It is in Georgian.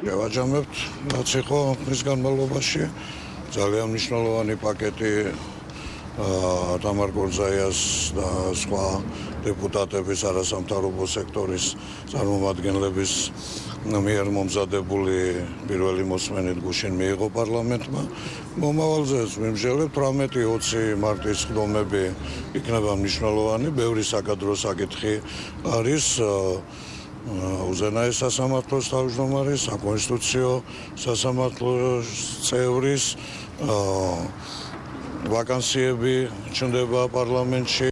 შევაჯამებთ რაც იყო მის განმავლობაში ძალიან მნიშვნელოვანი პაკეტი თამარ გორზაიას და სხვა დეპუტატების არასამთავრობო სექტორის წარმომადგენლების მიერ მომზადებული პირველი მოსმენით გუშინ მიიღო პარლამენტმა. მომავალზეც მიმჟელებთ 18-20 მარტის ხდომები იქნება მნიშვნელოვანი, ბევრი საკადრო საკითხი არის უზენაეს სასამართლოს თავმჯდომარის, საკონსტიტუციო სასამართლოს წევრის ვაკანსიები ჩნდება პარლამენტში